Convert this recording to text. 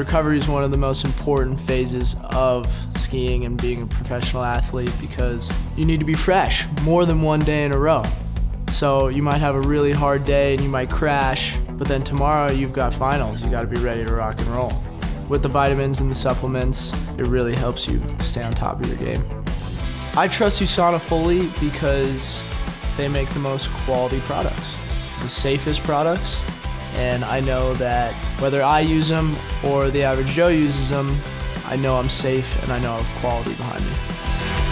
Recovery is one of the most important phases of skiing and being a professional athlete because you need to be fresh more than one day in a row. So you might have a really hard day and you might crash, but then tomorrow you've got finals. You got to be ready to rock and roll. With the vitamins and the supplements, it really helps you stay on top of your game. I trust USANA fully because they make the most quality products, the safest products, and I know that whether I use them or the average Joe uses them, I know I'm safe and I know I have quality behind me.